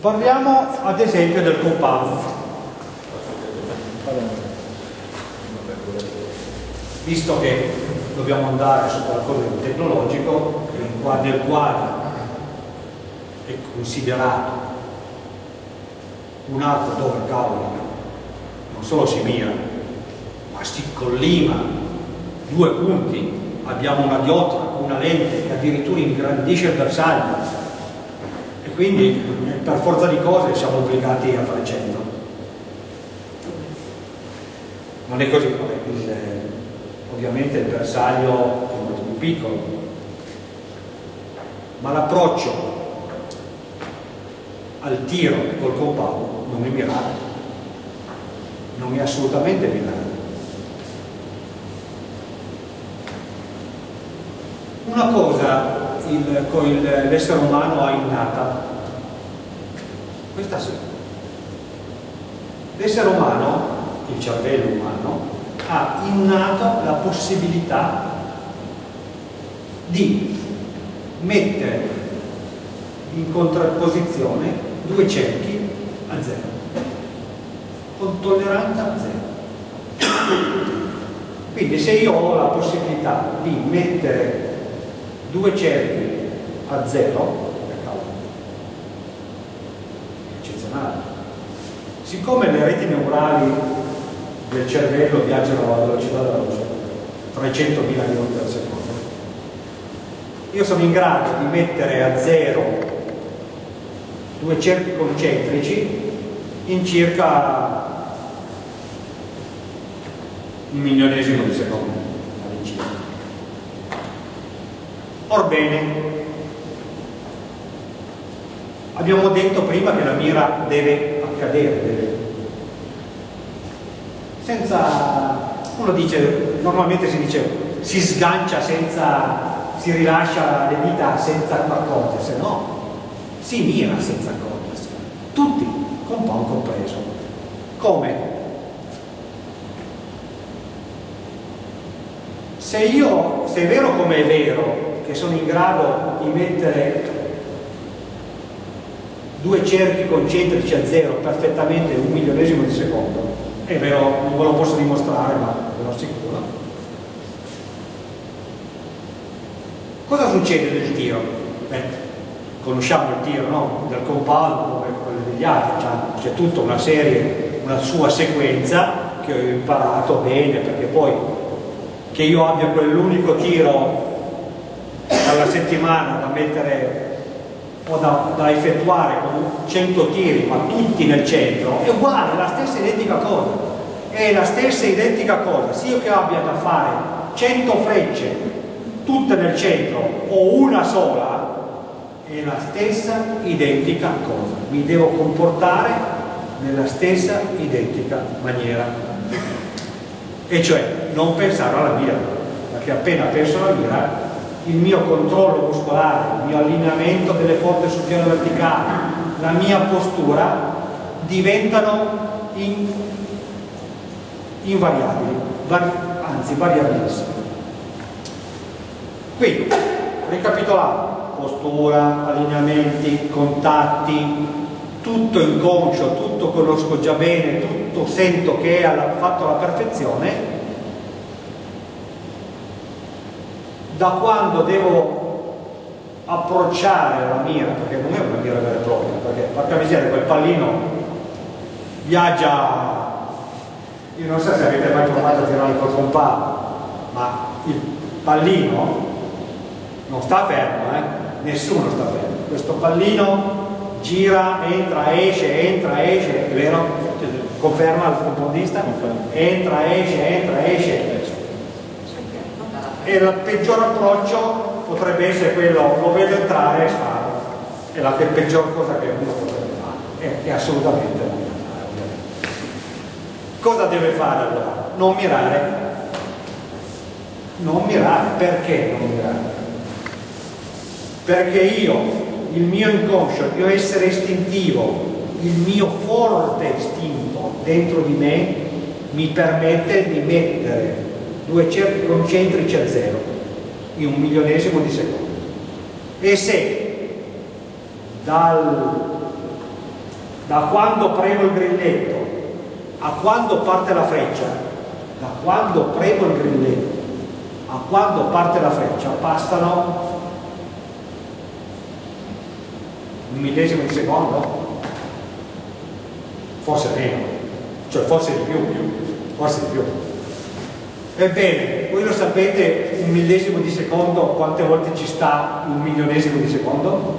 Parliamo ad esempio del compound. Visto che dobbiamo andare su qualcosa di tecnologico, nel quale è considerato un arco dove cavolo non solo si mira, ma si collima. Due punti, abbiamo una diotra, una lente che addirittura ingrandisce il bersaglio quindi per forza di cose siamo obbligati a fare 100. Non è così, il, ovviamente il bersaglio è molto più piccolo, ma l'approccio al tiro col compound non è mirato, non è assolutamente mirato. Una cosa l'essere umano ha innata questa sì. L'essere umano, il cervello umano, ha innato la possibilità di mettere in contrapposizione due cerchi a zero, con tolleranza a zero. Quindi se io ho la possibilità di mettere due cerchi a zero, Siccome le reti neurali del cervello viaggiano alla velocità della luce, 300.000 km al secondo, io sono in grado di mettere a zero due cerchi concentrici in circa un milionesimo di secondo all'incirca. Orbene, abbiamo detto prima che la mira deve accadere. Senza, uno dice, normalmente si dice, si sgancia senza, si rilascia le dita senza accorgersi, no, si mira senza accorgersi, tutti, con po' compreso. Come? Se io, se è vero come è vero, che sono in grado di mettere due cerchi concentrici a zero perfettamente un milionesimo di secondo è vero, non ve lo posso dimostrare ma ve lo assicuro cosa succede nel tiro? Beh, conosciamo il tiro no? del compound come quello degli altri c'è tutta una serie una sua sequenza che ho imparato bene perché poi che io abbia quell'unico tiro alla settimana da mettere o da, da, effettuare con 100 tiri ma tutti nel centro è uguale, è la stessa identica cosa. È la stessa identica cosa se io che abbia da fare 100 frecce tutte nel centro o una sola è la stessa identica cosa. Mi devo comportare nella stessa identica maniera. E cioè non pensare alla mira perché appena penso alla mira il mio controllo muscolare, il mio allineamento delle forze sul piano verticale, la mia postura diventano in, invariabili, vari, anzi variabilissime. Quindi, ricapitolando, postura, allineamenti, contatti, tutto inconscio, tutto conosco già bene, tutto sento che è fatto alla perfezione da quando devo approcciare la mira, perché non è una mira vera e propria, perché porca miseria quel pallino viaggia, io non so se avete mai provato a tirare col compagno, ma il pallino non sta fermo, eh? nessuno sta fermo, questo pallino gira, entra, esce, entra, esce, è vero? Conferma il compondista? Entra, esce, entra, esce, e il peggior approccio potrebbe essere quello lo vedo entrare e sparo. È la peggior cosa che uno potrebbe fare. È, è assolutamente non cosa deve fare allora? non mirare. Non mirare. Perché non mirare? perché io il mio inconscio, il mio essere istintivo il mio forte istinto dentro di me mi permette di mettere due cerchi concentrici a zero in un milionesimo di secondo e se dal da quando premo il grilletto a quando parte la freccia, da quando premo il grilletto a quando parte la freccia passano un millesimo di secondo? Forse meno, cioè forse di più, forse di più. Ebbene, voi lo sapete un millesimo di secondo quante volte ci sta un milionesimo di secondo?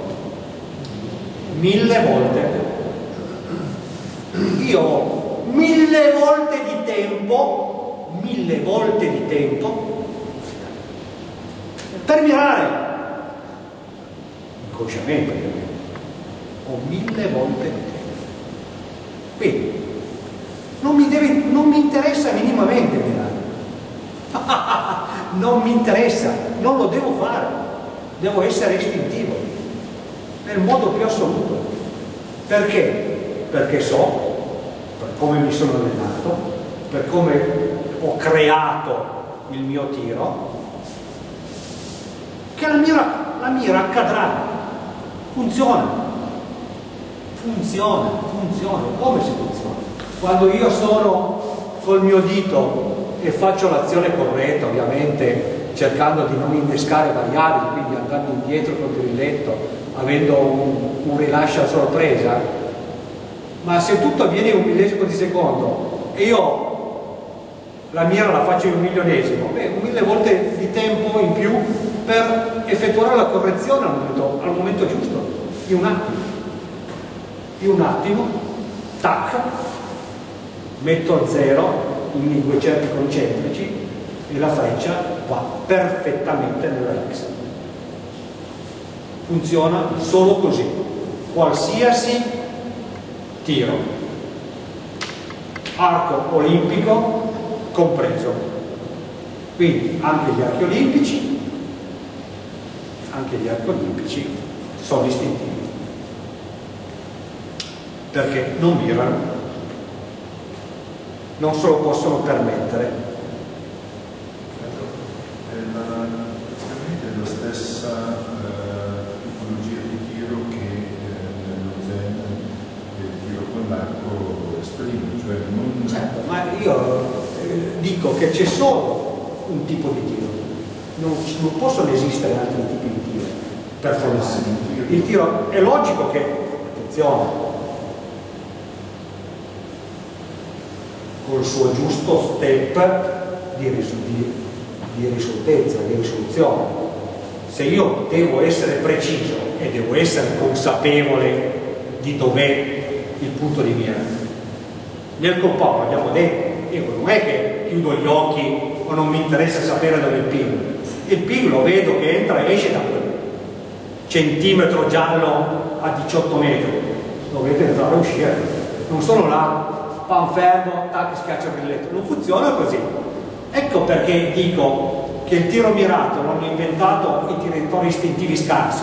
Mille volte. Io ho mille volte di tempo, mille volte di tempo per mirare. Inconsciamente, ho mille volte di tempo. Quindi, non mi, deve, non mi interessa minimamente mirare non mi interessa, non lo devo fare, devo essere istintivo, nel modo più assoluto. Perché? Perché so, per come mi sono allenato, per come ho creato il mio tiro, che la mira, la mira accadrà, funziona, funziona, funziona, come si funziona? Quando io sono col mio dito e faccio l'azione corretta ovviamente cercando di non innescare variabili quindi andando indietro col grilletto avendo un, un rilascio a sorpresa. Ma se tutto avviene in un millesimo di secondo e io la mira la faccio in un milionesimo beh, mille volte di tempo in più per effettuare la correzione al momento, al momento giusto. In un attimo. In un attimo tac metto a zero in due cerchi concentrici e la freccia va perfettamente nella X. Funziona solo così, qualsiasi tiro, arco olimpico compreso. Quindi anche gli archi olimpici, anche gli archi olimpici sono istintivi perché non mirano non se lo possono permettere. È la stessa eh, tipologia di tiro che eh, nello zen del tiro con l'arco esprime, cioè non... Certo, ma io eh, dico che c'è solo un tipo di tiro, non, non, possono esistere altri tipi di tiro per formarsi. Il tiro è logico che, attenzione, col suo giusto step di, di, di risolutezza, di risoluzione. Se io devo essere preciso e devo essere consapevole di dov'è il punto di mira, nel compound abbiamo detto, non è che chiudo gli occhi o non mi interessa sapere dove è il PIL, il PIL lo vedo che entra e esce da quel centimetro giallo a 18 metri, lo vedo entrare e uscire, non sono là pan fermo, tac, schiaccia il grilletto. Non funziona così. Ecco perché dico che il tiro mirato l'hanno inventato i tiratori istintivi scarsi.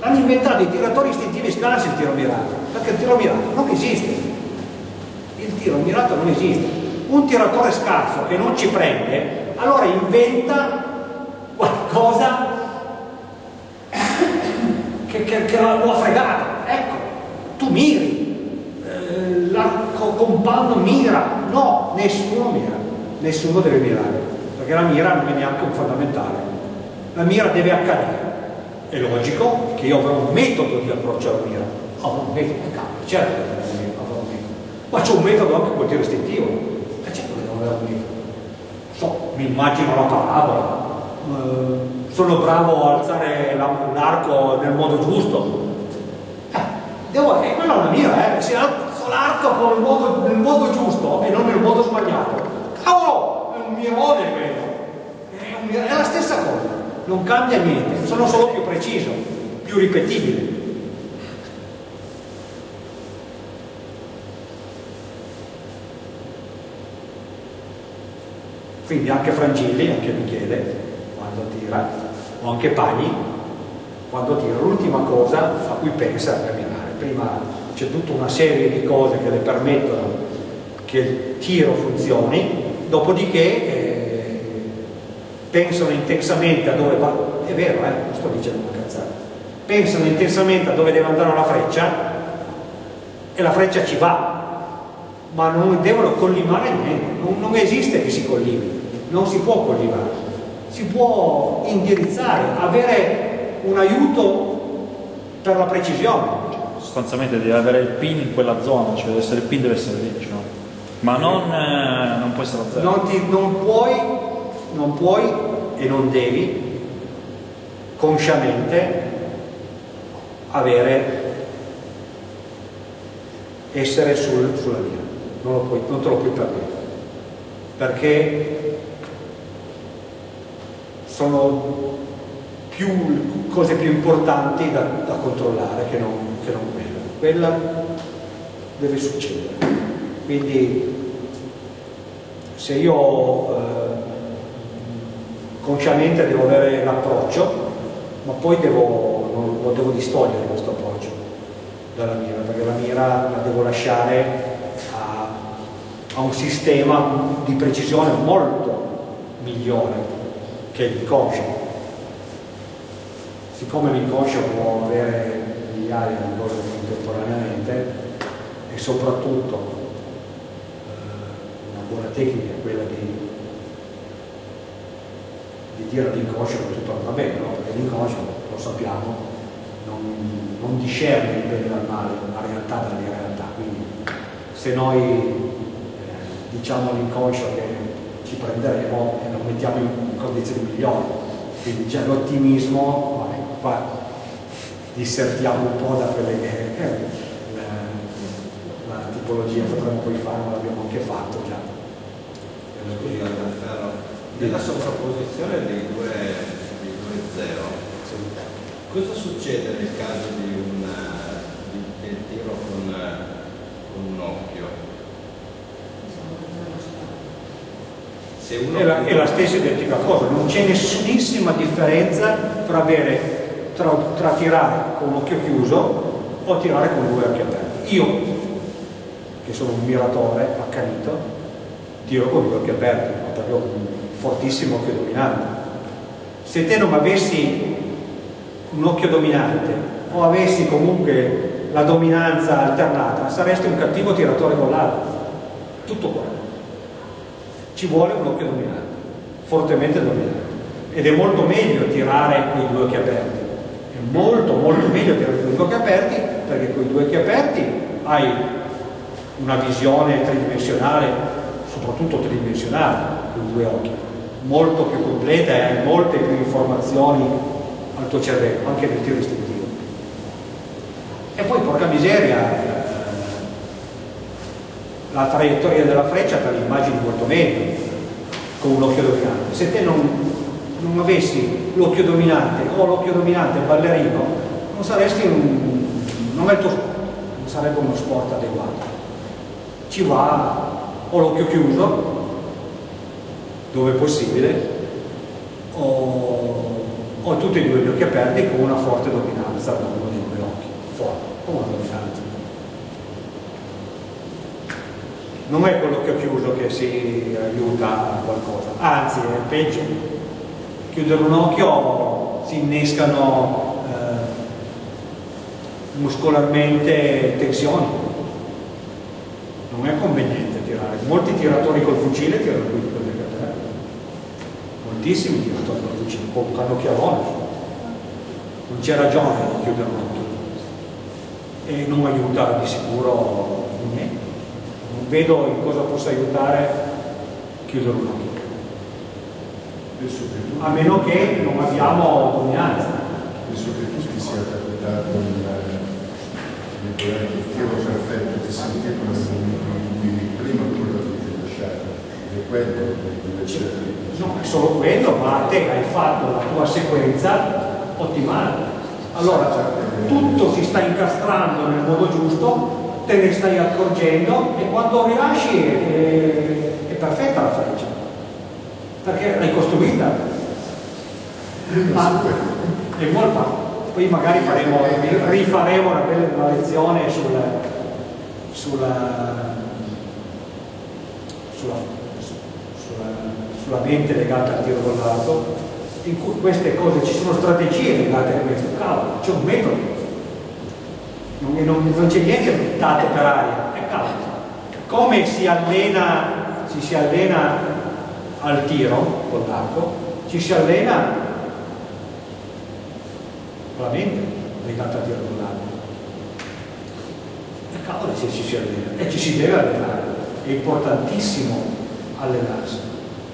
L'hanno inventato i tiratori istintivi scarsi il tiro mirato, perché il tiro mirato non esiste. Il tiro mirato non esiste. Un tiratore scarso che non ci prende, allora inventa qualcosa che, che, che lo ha fregato. Ecco, tu miri, l'arco compagno mira, no, nessuno mira, nessuno deve mirare, perché la mira non è neanche un fondamentale, la mira deve accadere. È logico che io avrò un metodo di approccio alla mira, avrò un metodo, cambia, certo che avrò un metodo, ma c'è un metodo anche tiro istintivo, e certo che devo avere un metodo. So, mi immagino la parabola, eh, sono bravo a alzare l'arco nel modo giusto, eh, devo, e quella è una mira, eh, se l'arco nel modo, nel modo giusto e non nel modo sbagliato. Cavolo, è un mirone quello. È, un, è la stessa cosa, non cambia niente, sono solo più preciso, più ripetibile. Quindi anche Frangilli, anche Michele, quando tira, o anche Pagli, quando tira, l'ultima cosa a cui pensa è camminare. Prima c'è tutta una serie di cose che le permettono che il tiro funzioni, dopodiché eh, pensano intensamente a dove va, è vero, eh, non sto dicendo una cazzata, pensano intensamente a dove deve andare la freccia e la freccia ci va, ma non devono collimare niente, non, non esiste che si collimi, non si può collimare, si può indirizzare, avere un aiuto per la precisione. Sostanzialmente devi avere il pin in quella zona, cioè essere il pin deve essere lì, diciamo. ma non, eh, non può essere a zero. Non, ti, non, puoi, non puoi e non devi consciamente avere essere sul, sulla via non, puoi, non te lo puoi permettere perché sono più, cose più importanti da, da controllare che non, che non quella quella deve succedere quindi se io eh, consciamente devo avere l'approccio ma poi devo, non, lo devo distogliere questo approccio dalla mira perché la mira la devo lasciare ha un sistema di precisione molto migliore che l'inconscio. Siccome l'inconscio può avere migliaia di cose contemporaneamente e soprattutto eh, una buona tecnica è quella di, di dire all'inconscio che tutto va bene, no? perché l'inconscio, lo sappiamo, non, non discerne il bene dal male, la realtà dalla realtà, quindi se noi diciamo all'inconscio che ci prenderemo e lo mettiamo in condizioni migliori. Quindi già l'ottimismo, qua dissertiamo un po' da quelle che è la, la tipologia, potremmo poi fare, ma l'abbiamo anche fatto già. Scusi, nella sovrapposizione dei due, dei due zero, sì. cosa succede nel caso di un, di, del tiro con, con un occhio? è la, è la, stessa identica cosa, non c'è nessunissima differenza tra, avere, tra, tra tirare con un occhio chiuso o tirare con due occhi aperti. Io, che sono un miratore accanito, tiro con due occhi aperti, perché ho un fortissimo occhio dominante. Se te non avessi un occhio dominante o avessi comunque la dominanza alternata, saresti un cattivo tiratore con l'altro. Tutto qua ci vuole un occhio dominante, fortemente dominante. Ed è molto meglio tirare con i due occhi aperti. È molto, molto meglio con i due occhi aperti perché con i due occhi aperti hai una visione tridimensionale, soprattutto tridimensionale, con due occhi, molto più completa e hai molte più informazioni al tuo cervello, anche nel tiro istintivo. E poi, porca miseria, la traiettoria della freccia te l'immagini molto meglio con un occhio dominante. Se te non, non avessi l'occhio dominante o l'occhio dominante ballerino, non saresti un, non, è il tuo, non sarebbe uno sport adeguato. Ci va o l'occhio chiuso, dove è possibile, o, o tutti e due gli occhi aperti con una forte dominanza da uno dei due occhi, forte, con una dominanza. non è che ho chiuso che si aiuta a qualcosa, anzi è peggio. Chiudere un occhio si innescano eh, muscolarmente tensioni. Non è conveniente tirare. Molti tiratori col fucile tirano qui con le catene. Moltissimi tiratori col fucile, con un cannocchiavone. Non c'è ragione di chiudere un occhio. E non aiuta di sicuro niente vedo in cosa possa aiutare chiudere un occhio. A meno che non abbiamo dominanza. Penso che tu ti sia capitato nel tiro perfetto di sentire come prima quello che ti lasciato. È quello invece. No, è solo quello, ma te hai fatto la tua sequenza ottimale. Allora tutto si sta incastrando nel modo giusto te ne stai accorgendo e quando rilasci è, è perfetta la freccia perché l'hai costruita ma è molto poi magari faremo, rifaremo una, una lezione sul, sulla, sulla, sulla, sulla, mente legata al tiro con l'arco in cui queste cose ci sono strategie legate a questo. Cavolo c'è un metodo. Non, non, non c'è niente buttato per aria, è caldo. Come si allena, ci si allena al tiro con l'arco, ci si allena con la mente legata al tiro con l'arco. È cavolo se ci si allena e ci si deve allenare, è importantissimo allenarsi.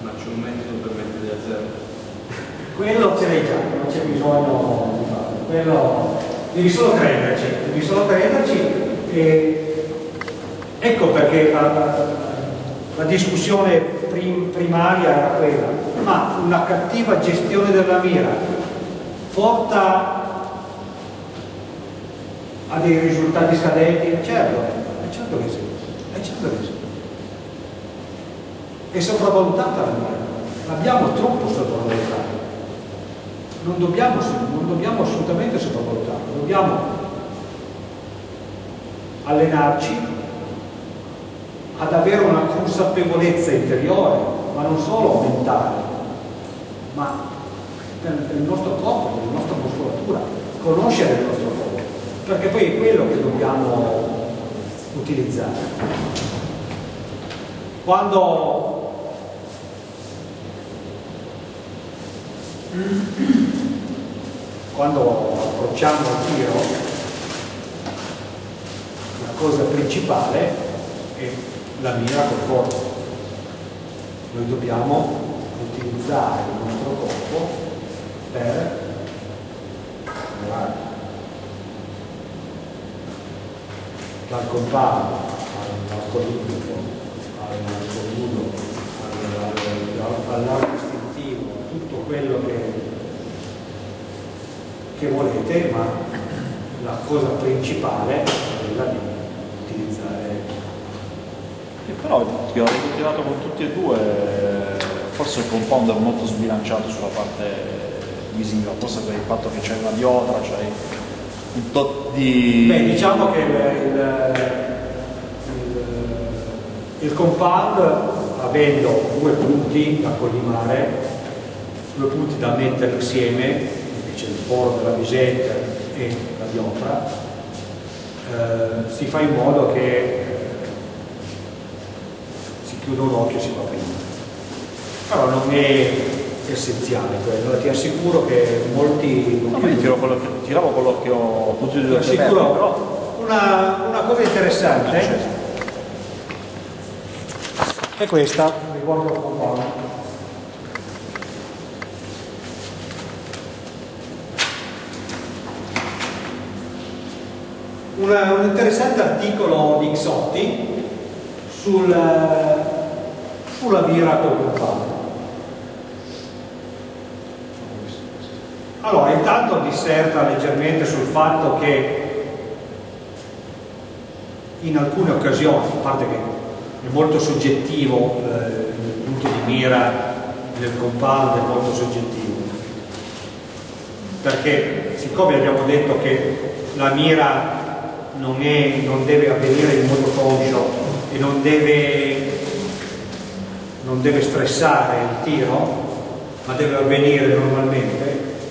Ma c'è un metodo per mettere a zero? Quello ce l'hai già, non c'è bisogno di farlo. Quello devi solo crederci, devi solo crederci e ecco perché la, la, la discussione prim, primaria era quella, ma una cattiva gestione della mira porta a dei risultati scadenti? Certo, è certo che sì, è certo che sì. È sopravvalutata la mira, l'abbiamo troppo sopravvalutata non dobbiamo, non dobbiamo assolutamente sopravvalutarlo, dobbiamo allenarci ad avere una consapevolezza interiore, ma non solo mentale, ma del nostro corpo, della nostra muscolatura, conoscere il nostro corpo, perché poi è quello che dobbiamo utilizzare. Quando quando approcciamo il tiro la cosa principale è la mira col corpo. Noi dobbiamo utilizzare il nostro corpo per lavorare dal compagno all'arco liquido al nudo all'arco istintivo tutto quello che che volete, ma la cosa principale è quella di utilizzare. E però ti ho ritrovato con tutti e due, forse il compound è molto sbilanciato sulla parte visiva, forse per il fatto che c'è una diotra, c'è un tot di... Beh, diciamo che il, il, il, compound, avendo due punti da collimare, due punti da mettere insieme, c'è il foro della visetta e la dioptra, eh, si fa in modo che eh, chiude un occhio e si va prima. Però non è essenziale quello, ti assicuro che molti... No, ma io tiro con tiravo con l'occhio tutti e due Ti assicuro però... una, una cosa interessante è questa, mi guardo un po'. una, un interessante articolo di Xotti sul, sulla birra col compagno. Allora, intanto disserta leggermente sul fatto che in alcune occasioni, a parte che è molto soggettivo eh, il punto di mira del compound, è molto soggettivo, perché siccome abbiamo detto che la mira non, è, non deve avvenire in modo conscio e non deve, non deve stressare il tiro, ma deve avvenire normalmente,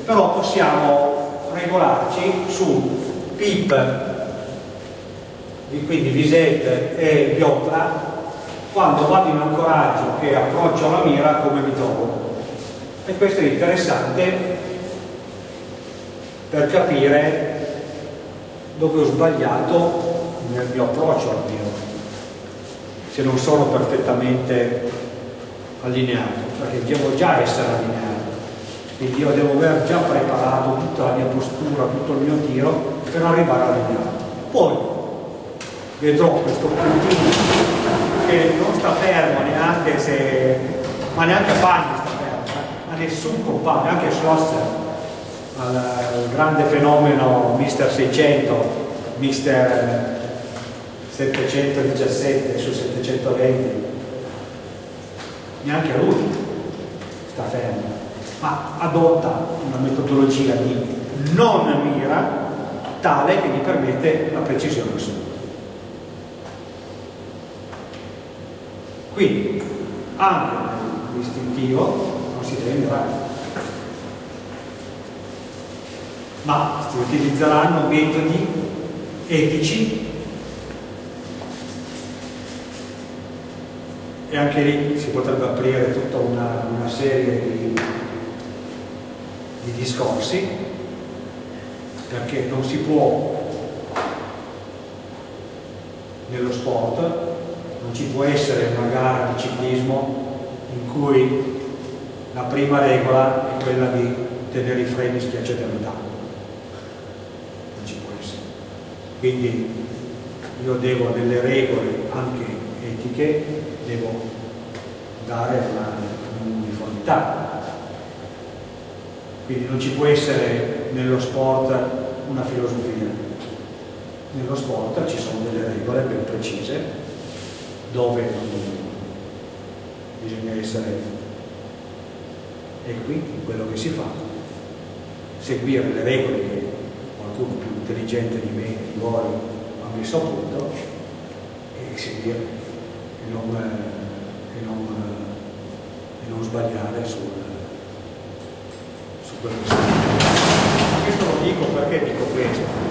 però possiamo regolarci su PIP, quindi visette e piotra, quando vado in ancoraggio che approccio la mira come mi trovo. E questo è interessante per capire dove ho sbagliato nel mio approccio al mio, se non sono perfettamente allineato, perché devo già essere allineato, quindi io devo aver già preparato tutta la mia postura, tutto il mio tiro per arrivare allineato. Poi vedrò questo puntino che non sta fermo neanche se, ma neanche Bagni sta fermo, eh, ma nessun compagno, anche Schlosser. Al, al grande fenomeno Mister 600, Mister 717 su 720, neanche lui sta fermo, ma adotta una metodologia di non mira tale che gli permette la precisione assoluta. Quindi anche nell'istintivo non si deve mirare ma si utilizzeranno metodi etici e anche lì si potrebbe aprire tutta una, una serie di, di discorsi perché non si può nello sport non ci può essere una gara di ciclismo in cui la prima regola è quella di tenere i freni schiacciati a metà non ci può essere. Quindi io devo delle regole anche etiche devo dare un'uniformità quindi non ci può essere nello sport una filosofia. Nello sport ci sono delle regole ben precise dove bisogna essere equi in quello che si fa, seguire le regole che qualcuno più intelligente di me di voi ha messo a punto e seguire e non, e non, e non sbagliare sul, su quello che si. Questo lo dico perché dico questo?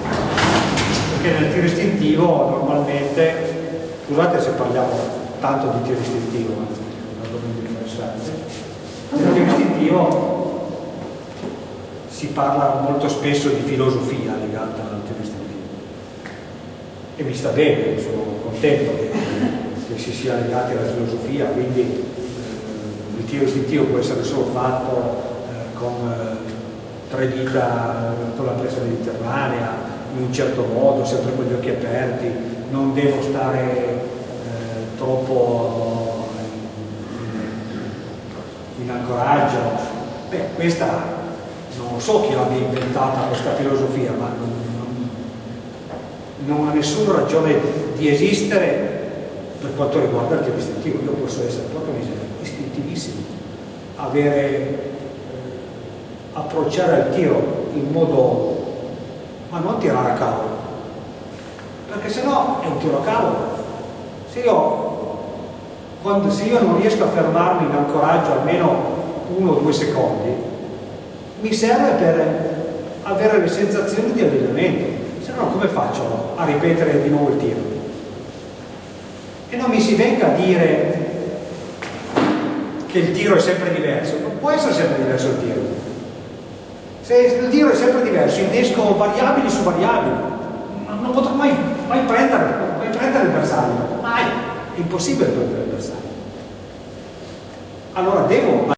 perché nel tiro istintivo normalmente, scusate se parliamo tanto di tiro istintivo, anzi è un argomento interessante, nel tiro istintivo si parla molto spesso di filosofia legata al tiro istintivo e mi sta bene, sono contento che, che si sia legati alla filosofia, quindi eh, il tiro istintivo può essere solo fatto eh, con eh, tre dita eh, con la presa mediterranea, in un certo modo, sempre con gli occhi aperti, non devo stare troppo in, in ancoraggio. Beh, questa non so chi l'abbia inventata questa filosofia, ma non, non, non, ha nessuna ragione di esistere per quanto riguarda il tiro istintivo. Io posso essere proprio istintivissimo, avere, eh, approcciare al tiro in modo ma non tirare a cavolo. Perché se no è un tiro a cavolo. Se io, quando, se io non riesco a fermarmi in ancoraggio almeno uno o due secondi mi serve per avere le sensazioni di allenamento. Se no come faccio a ripetere di nuovo il tiro e non mi si venga a dire che il tiro è sempre diverso. Non può essere sempre diverso il tiro. Se il tiro è sempre diverso, innesco variabili su variabili, non potrò mai, mai prendere, mai prendere il bersaglio, mai, è impossibile prendere il bersaglio. Allora devo